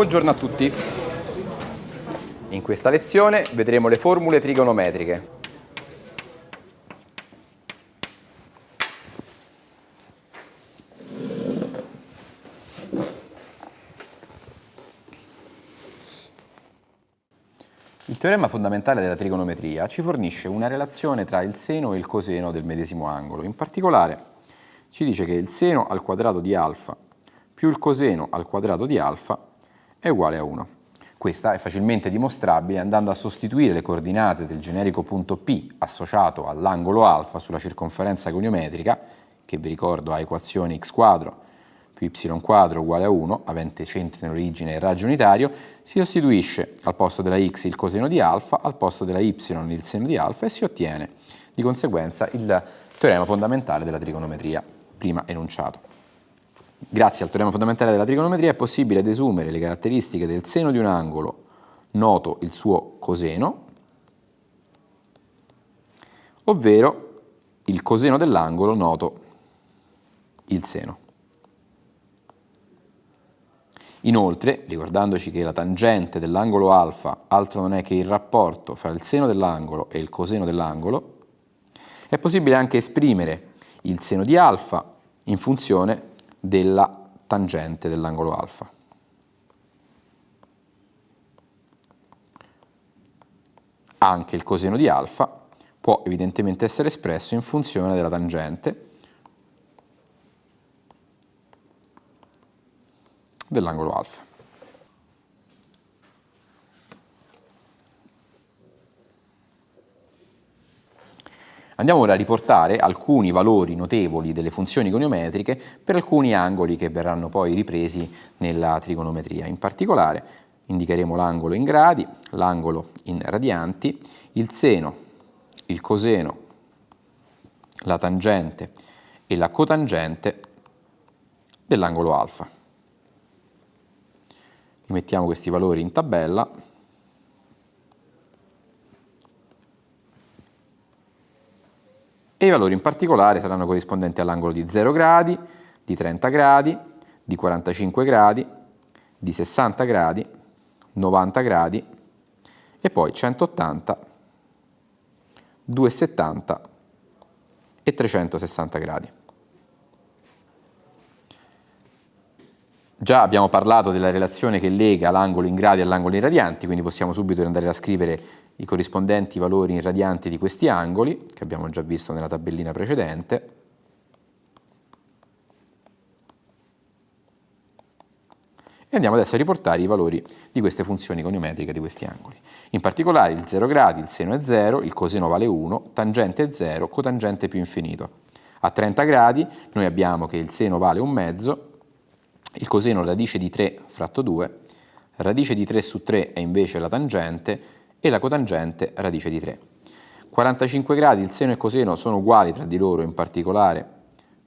Buongiorno a tutti. In questa lezione vedremo le formule trigonometriche. Il teorema fondamentale della trigonometria ci fornisce una relazione tra il seno e il coseno del medesimo angolo. In particolare ci dice che il seno al quadrato di alfa più il coseno al quadrato di alfa è uguale a 1. Questa è facilmente dimostrabile andando a sostituire le coordinate del generico punto P associato all'angolo alfa sulla circonferenza goniometrica, che vi ricordo ha equazione x quadro più y quadro uguale a 1, avente centro in origine e raggio unitario, si sostituisce al posto della x il coseno di alfa, al posto della y il seno di alfa e si ottiene di conseguenza il teorema fondamentale della trigonometria, prima enunciato. Grazie al teorema fondamentale della trigonometria è possibile desumere le caratteristiche del seno di un angolo noto il suo coseno, ovvero il coseno dell'angolo noto il seno. Inoltre, ricordandoci che la tangente dell'angolo alfa altro non è che il rapporto fra il seno dell'angolo e il coseno dell'angolo, è possibile anche esprimere il seno di alfa in funzione della tangente dell'angolo alfa. Anche il coseno di alfa può evidentemente essere espresso in funzione della tangente dell'angolo alfa. Andiamo ora a riportare alcuni valori notevoli delle funzioni goniometriche per alcuni angoli che verranno poi ripresi nella trigonometria. In particolare indicheremo l'angolo in gradi, l'angolo in radianti, il seno, il coseno, la tangente e la cotangente dell'angolo alfa mettiamo questi valori in tabella e i valori in particolare saranno corrispondenti all'angolo di 0 gradi, di 30 gradi, di 45 gradi, di 60 gradi, 90 gradi e poi 180, 270 e 360 gradi. Già abbiamo parlato della relazione che lega l'angolo in gradi all'angolo in radianti, quindi possiamo subito andare a scrivere i corrispondenti valori in radianti di questi angoli, che abbiamo già visto nella tabellina precedente. E andiamo adesso a riportare i valori di queste funzioni goniometriche di questi angoli. In particolare il 0 gradi, il seno è 0, il coseno vale 1, tangente è 0, cotangente più infinito. A 30 gradi noi abbiamo che il seno vale un mezzo, il coseno radice di 3 fratto 2, radice di 3 su 3 è invece la tangente e la cotangente radice di 3. 45 gradi il seno e il coseno sono uguali tra di loro, in particolare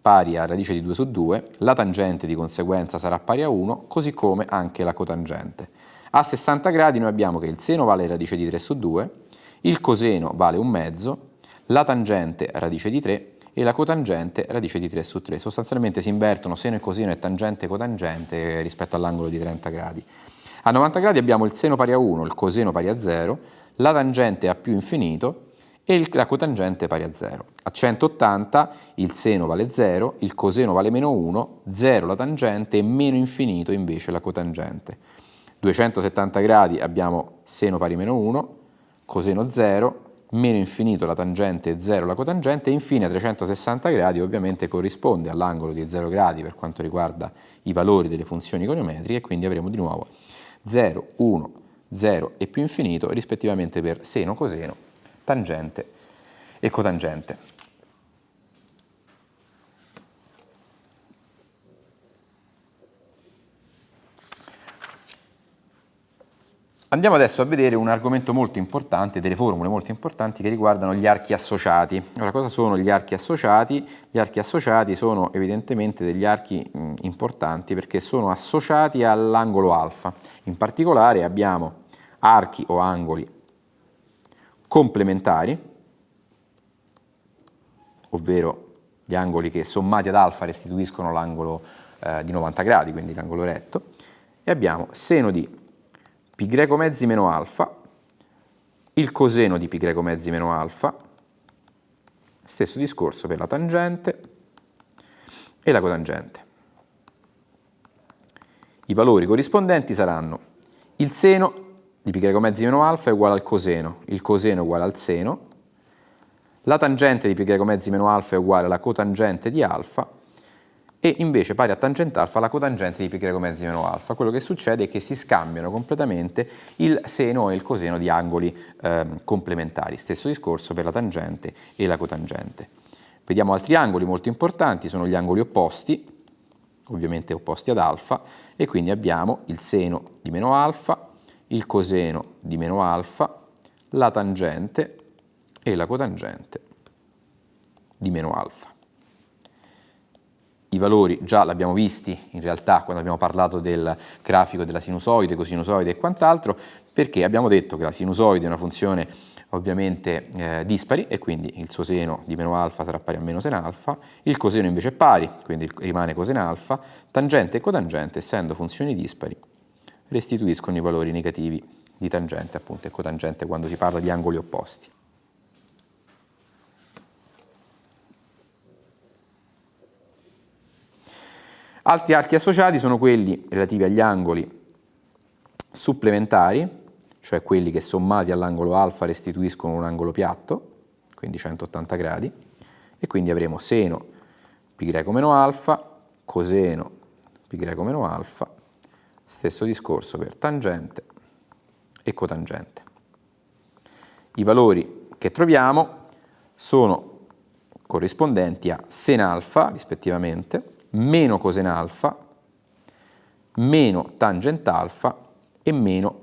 pari a radice di 2 su 2, la tangente di conseguenza sarà pari a 1, così come anche la cotangente. A 60 gradi noi abbiamo che il seno vale radice di 3 su 2, il coseno vale un mezzo, la tangente radice di 3 e la cotangente radice di 3 su 3. Sostanzialmente si invertono seno e coseno e tangente e cotangente rispetto all'angolo di 30 gradi. A 90 gradi abbiamo il seno pari a 1, il coseno pari a 0, la tangente a più infinito e la cotangente pari a 0. A 180 il seno vale 0, il coseno vale meno 1, 0 la tangente e meno infinito invece la cotangente. 270 gradi abbiamo seno pari a meno 1, coseno 0, meno infinito la tangente e 0 la cotangente e infine a 360 gradi ovviamente corrisponde all'angolo di 0 gradi per quanto riguarda i valori delle funzioni goniometriche e quindi avremo di nuovo 0, 1, 0 e più infinito rispettivamente per seno, coseno, tangente e cotangente. Andiamo adesso a vedere un argomento molto importante, delle formule molto importanti che riguardano gli archi associati. Ora, cosa sono gli archi associati? Gli archi associati sono evidentemente degli archi importanti perché sono associati all'angolo alfa. In particolare abbiamo archi o angoli complementari, ovvero gli angoli che sommati ad alfa restituiscono l'angolo eh, di 90 gradi, quindi l'angolo retto, e abbiamo seno di greco mezzi meno alfa, il coseno di greco mezzi meno alfa, stesso discorso per la tangente e la cotangente. I valori corrispondenti saranno il seno di greco mezzi meno alfa è uguale al coseno, il coseno è uguale al seno, la tangente di greco mezzi meno alfa è uguale alla cotangente di alfa e invece pari a tangente alfa la cotangente di pi greco mezzi meno alfa. Quello che succede è che si scambiano completamente il seno e il coseno di angoli eh, complementari. Stesso discorso per la tangente e la cotangente. Vediamo altri angoli molto importanti, sono gli angoli opposti, ovviamente opposti ad alfa, e quindi abbiamo il seno di meno alfa, il coseno di meno alfa, la tangente e la cotangente di meno alfa i valori già l'abbiamo visti in realtà quando abbiamo parlato del grafico della sinusoide, cosinusoide e quant'altro, perché abbiamo detto che la sinusoide è una funzione ovviamente eh, dispari e quindi il suo seno di meno alfa sarà pari a meno sen alfa, il coseno invece è pari, quindi rimane cosen alfa, tangente e cotangente essendo funzioni dispari restituiscono i valori negativi di tangente appunto e cotangente quando si parla di angoli opposti. Altri archi associati sono quelli relativi agli angoli supplementari, cioè quelli che sommati all'angolo alfa restituiscono un angolo piatto, quindi 180 gradi, e quindi avremo seno pi greco meno alfa, coseno pi greco meno alfa, stesso discorso per tangente e cotangente. I valori che troviamo sono corrispondenti a sen alfa rispettivamente, meno coseno alfa, meno tangent alfa e meno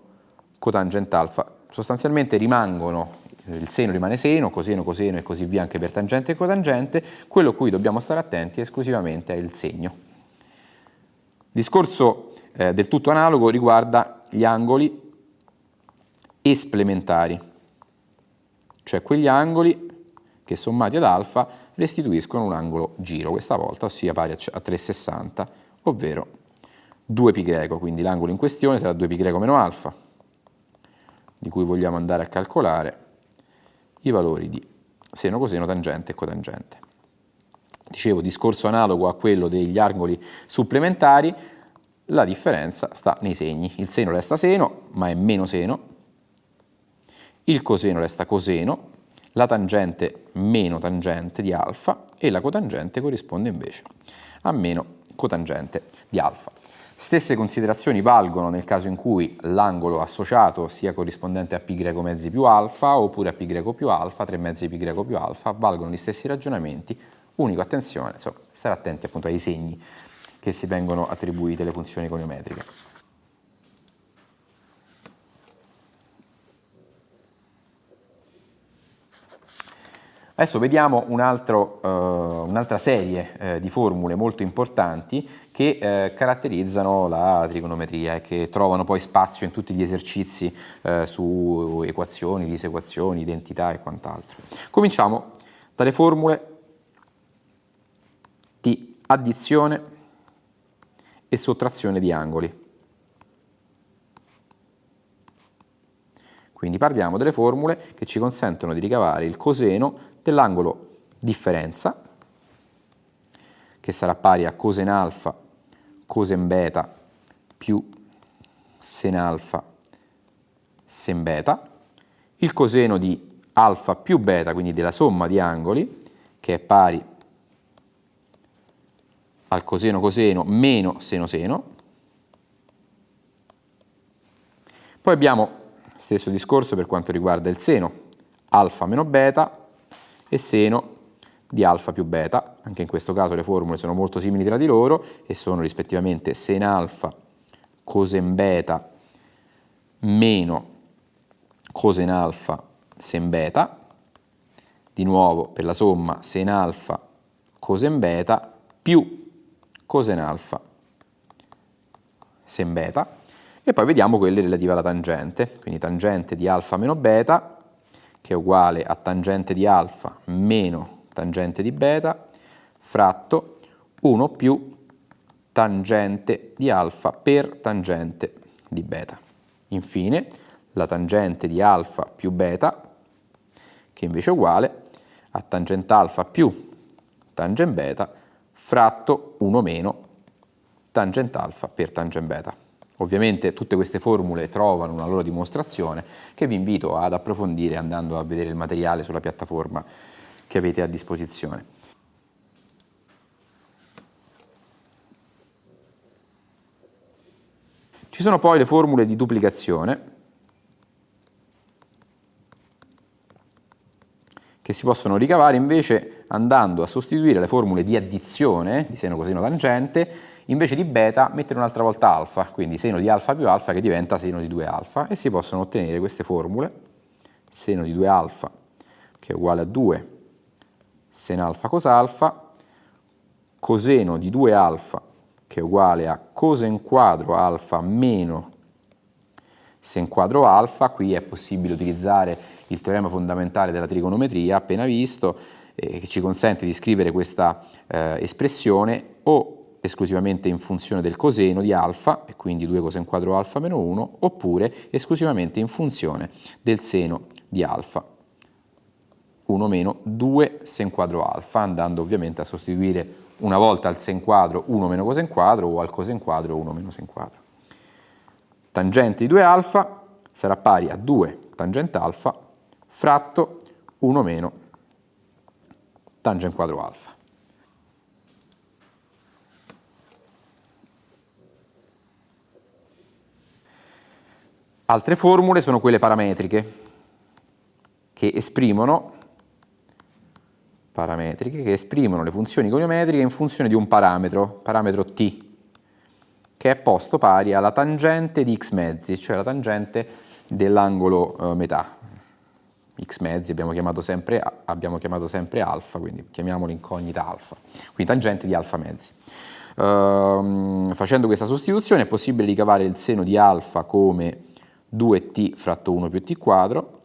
cotangent alfa. Sostanzialmente rimangono, il seno rimane seno, coseno, coseno e così via anche per tangente e cotangente, quello a cui dobbiamo stare attenti esclusivamente è il segno. Discorso eh, del tutto analogo riguarda gli angoli esplementari, cioè quegli angoli che sommati ad alfa restituiscono un angolo giro, questa volta, ossia pari a 360, ovvero 2π greco, quindi l'angolo in questione sarà 2π greco meno alfa, di cui vogliamo andare a calcolare i valori di seno, coseno, tangente e cotangente. Dicevo, discorso analogo a quello degli angoli supplementari, la differenza sta nei segni. Il seno resta seno, ma è meno seno, il coseno resta coseno, la tangente meno tangente di alfa e la cotangente corrisponde invece a meno cotangente di alfa. Stesse considerazioni valgono nel caso in cui l'angolo associato sia corrispondente a π greco mezzi più alfa oppure a π greco più alfa, 3 mezzi π greco più alfa, valgono gli stessi ragionamenti, unico attenzione, insomma, stare attenti appunto ai segni che si vengono attribuite alle funzioni coniometriche. Adesso vediamo un altro, uh, un'altra serie uh, di formule molto importanti che uh, caratterizzano la trigonometria e che trovano poi spazio in tutti gli esercizi su equazioni, disequazioni, identità e quant'altro. Cominciamo dalle formule di addizione e sottrazione di angoli. Quindi parliamo delle formule che ci consentono di ricavare il coseno dell'angolo differenza, che sarà pari a cosen alfa, cosen beta più sen alfa, sen beta, il coseno di alfa più beta, quindi della somma di angoli, che è pari al coseno coseno meno seno seno. Poi abbiamo stesso discorso per quanto riguarda il seno, alfa meno beta e seno di alfa più beta. Anche in questo caso le formule sono molto simili tra di loro e sono rispettivamente sen alfa cosen beta meno cosen alfa sen beta. Di nuovo per la somma sen alfa cosen beta più cosen alfa sen beta. E poi vediamo quelle relative alla tangente, quindi tangente di alfa meno beta che è uguale a tangente di alfa meno tangente di beta fratto 1 più tangente di alfa per tangente di beta. Infine, la tangente di alfa più beta, che invece è uguale a tangente alfa più tangente beta fratto 1 meno tangente alfa per tangente beta. Ovviamente tutte queste formule trovano una loro dimostrazione che vi invito ad approfondire andando a vedere il materiale sulla piattaforma che avete a disposizione. Ci sono poi le formule di duplicazione che si possono ricavare invece andando a sostituire le formule di addizione di seno coseno tangente, invece di beta mettere un'altra volta alfa, quindi seno di alfa più alfa che diventa seno di 2 alfa e si possono ottenere queste formule, seno di 2 alfa che è uguale a 2 sen alfa cos alfa, coseno di 2 alfa che è uguale a cosen quadro alfa meno sen quadro alfa, qui è possibile utilizzare il teorema fondamentale della trigonometria appena visto, eh, che ci consente di scrivere questa eh, espressione o esclusivamente in funzione del coseno di alfa, e quindi 2 coseno quadro alfa meno 1, oppure esclusivamente in funzione del seno di alfa, 1 meno 2 sen quadro alfa, andando ovviamente a sostituire una volta al sen quadro 1 meno cosen quadro o al cosen quadro 1 meno sen quadro. Tangente di 2 alfa sarà pari a 2 tangente alfa fratto 1 meno tangente quadro alfa. Altre formule sono quelle parametriche che esprimono, parametriche, che esprimono le funzioni goniometriche in funzione di un parametro, parametro t, che è posto pari alla tangente di x mezzi, cioè la tangente dell'angolo eh, metà, x mezzi abbiamo chiamato sempre, abbiamo chiamato sempre alfa, quindi chiamiamolo incognita alfa, quindi tangente di alfa mezzi. Uh, facendo questa sostituzione è possibile ricavare il seno di alfa come 2t fratto 1 più t quadro,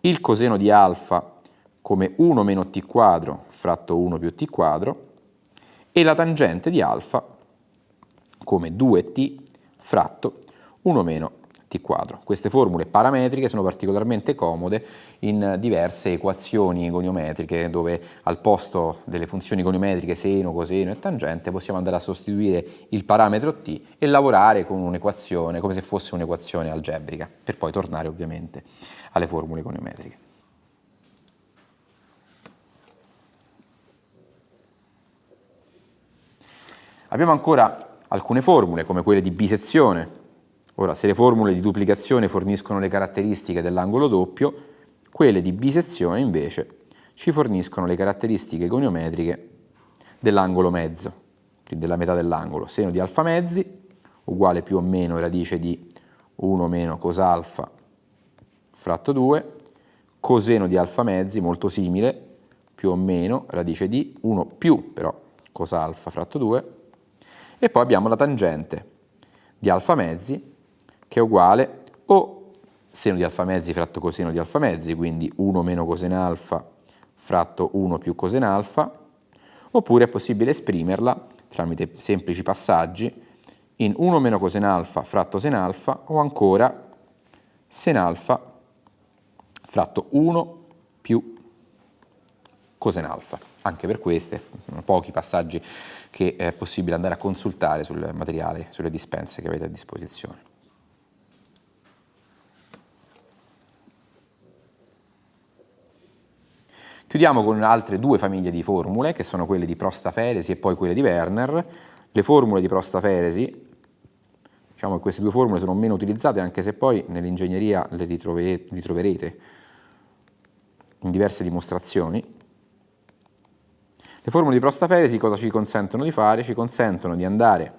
il coseno di alfa come 1 meno t quadro fratto 1 più t quadro e la tangente di alfa come 2t fratto 1 meno t quadro. Queste formule parametriche sono particolarmente comode in diverse equazioni goniometriche dove al posto delle funzioni goniometriche seno, coseno e tangente possiamo andare a sostituire il parametro t e lavorare con un'equazione come se fosse un'equazione algebrica per poi tornare ovviamente alle formule goniometriche. Abbiamo ancora alcune formule come quelle di bisezione Ora, se le formule di duplicazione forniscono le caratteristiche dell'angolo doppio, quelle di bisezione invece ci forniscono le caratteristiche goniometriche dell'angolo mezzo, quindi della metà dell'angolo. Seno di alfa mezzi uguale più o meno radice di 1 meno cos alfa fratto 2, coseno di alfa mezzi molto simile, più o meno radice di 1 più però cos alfa fratto 2, e poi abbiamo la tangente di alfa mezzi che è uguale o seno di alfa mezzi fratto coseno di alfa mezzi, quindi 1 meno coseno alfa fratto 1 più coseno alfa, oppure è possibile esprimerla tramite semplici passaggi in 1 meno coseno alfa fratto sen alfa o ancora sen alfa fratto 1 più coseno alfa. Anche per queste, pochi passaggi che è possibile andare a consultare sul materiale, sulle dispense che avete a disposizione. Chiudiamo con altre due famiglie di formule, che sono quelle di Prostaferesi e poi quelle di Werner. Le formule di Prostaferesi, diciamo che queste due formule sono meno utilizzate, anche se poi nell'ingegneria le ritroverete in diverse dimostrazioni. Le formule di Prostaferesi cosa ci consentono di fare? Ci consentono di andare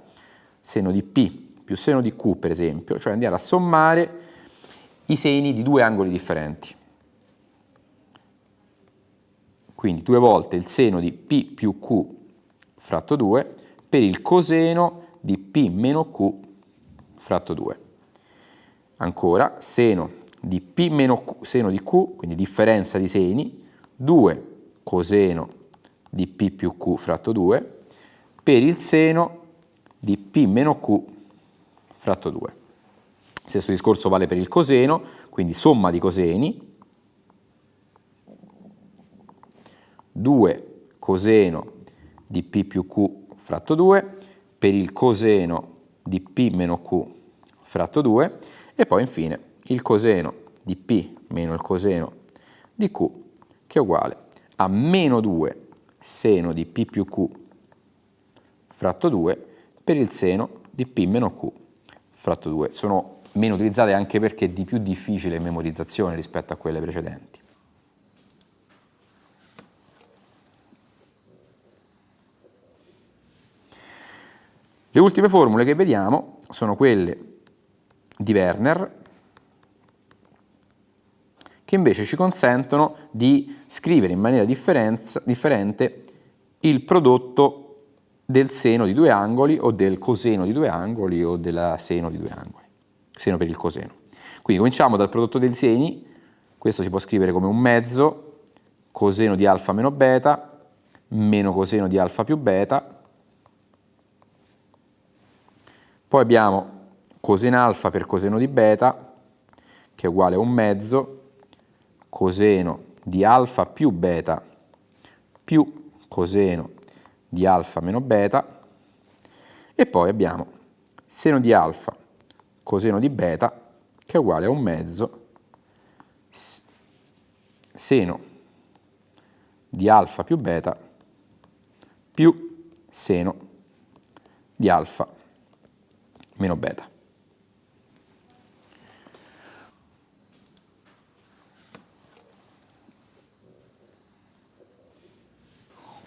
seno di P più seno di Q, per esempio, cioè andare a sommare i seni di due angoli differenti. Quindi due volte il seno di P più Q fratto 2 per il coseno di P meno Q fratto 2. Ancora, seno di P meno Q, seno di Q, quindi differenza di seni, 2 coseno di P più Q fratto 2 per il seno di P meno Q fratto 2. Stesso discorso vale per il coseno, quindi somma di coseni, 2 coseno di P più Q fratto 2, per il coseno di P meno Q fratto 2 e poi infine il coseno di P meno il coseno di Q che è uguale a meno 2 seno di P più Q fratto 2 per il seno di P meno Q fratto 2. Sono meno utilizzate anche perché di più difficile memorizzazione rispetto a quelle precedenti. Le ultime formule che vediamo sono quelle di Werner, che invece ci consentono di scrivere in maniera differente il prodotto del seno di due angoli o del coseno di due angoli o del seno di due angoli, seno per il coseno. Quindi cominciamo dal prodotto dei seni, questo si può scrivere come un mezzo, coseno di alfa meno beta, meno coseno di alfa più beta, poi abbiamo coseno alfa per coseno di beta, che è uguale a un mezzo, coseno di alfa più beta più coseno di alfa meno beta, e poi abbiamo seno di alfa coseno di beta, che è uguale a un mezzo seno di alfa più beta più seno di alfa meno beta.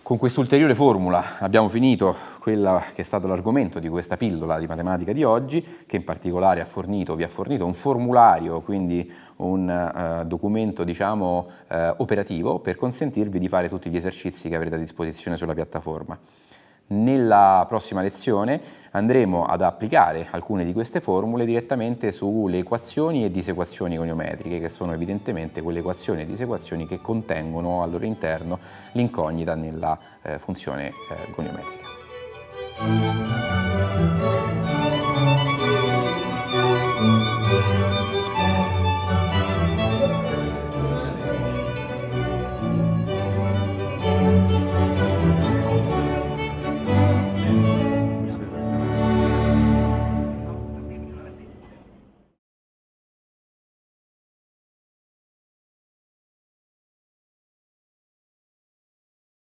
Con quest'ulteriore formula abbiamo finito quello che è stato l'argomento di questa pillola di matematica di oggi, che in particolare ha fornito, vi ha fornito un formulario, quindi un uh, documento diciamo, uh, operativo per consentirvi di fare tutti gli esercizi che avrete a disposizione sulla piattaforma. Nella prossima lezione andremo ad applicare alcune di queste formule direttamente sulle equazioni e disequazioni goniometriche, che sono evidentemente quelle equazioni e disequazioni che contengono al loro interno l'incognita nella eh, funzione eh, goniometrica.